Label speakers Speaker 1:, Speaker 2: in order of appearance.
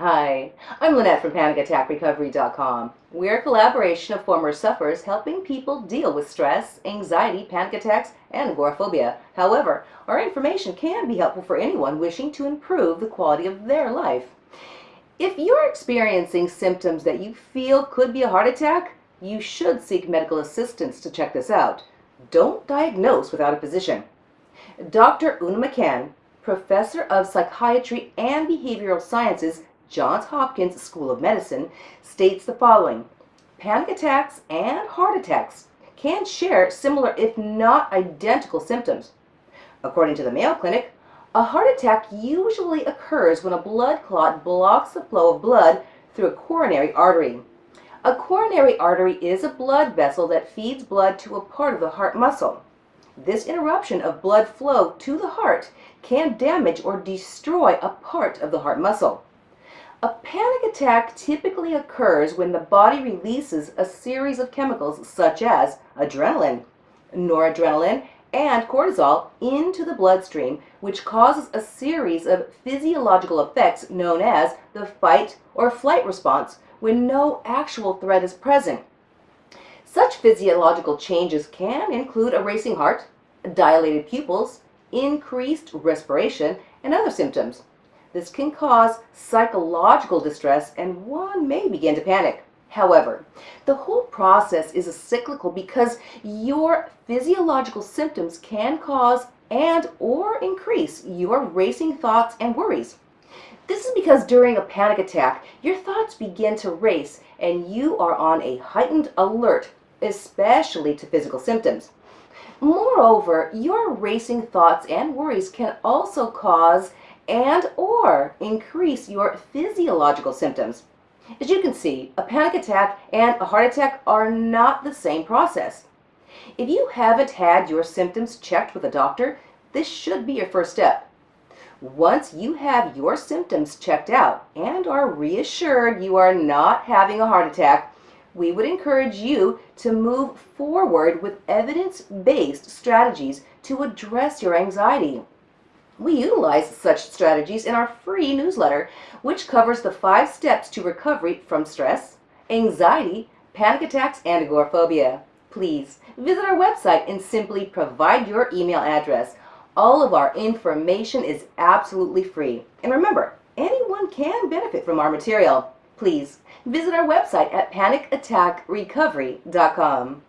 Speaker 1: Hi, I'm Lynette from PanicAttackRecovery.com. We're a collaboration of former sufferers helping people deal with stress, anxiety, panic attacks, and agoraphobia. However, our information can be helpful for anyone wishing to improve the quality of their life. If you're experiencing symptoms that you feel could be a heart attack, you should seek medical assistance to check this out. Don't diagnose without a physician. Dr. Una McCann, professor of psychiatry and behavioral sciences Johns Hopkins School of Medicine, states the following Panic attacks and heart attacks can share similar, if not identical, symptoms. According to the Mayo Clinic, a heart attack usually occurs when a blood clot blocks the flow of blood through a coronary artery. A coronary artery is a blood vessel that feeds blood to a part of the heart muscle. This interruption of blood flow to the heart can damage or destroy a part of the heart muscle. A panic attack typically occurs when the body releases a series of chemicals such as adrenaline, noradrenaline, and cortisol into the bloodstream, which causes a series of physiological effects known as the fight or flight response when no actual threat is present. Such physiological changes can include a racing heart, dilated pupils, increased respiration, and other symptoms. This can cause psychological distress and one may begin to panic. However, the whole process is a cyclical because your physiological symptoms can cause and or increase your racing thoughts and worries. This is because during a panic attack, your thoughts begin to race and you are on a heightened alert, especially to physical symptoms. Moreover, your racing thoughts and worries can also cause and or increase your physiological symptoms. As you can see, a panic attack and a heart attack are not the same process. If you haven't had your symptoms checked with a doctor, this should be your first step. Once you have your symptoms checked out and are reassured you are not having a heart attack, we would encourage you to move forward with evidence-based strategies to address your anxiety. We utilize such strategies in our free newsletter, which covers the five steps to recovery from stress, anxiety, panic attacks, and agoraphobia. Please visit our website and simply provide your email address. All of our information is absolutely free. And remember, anyone can benefit from our material. Please visit our website at panicattackrecovery.com.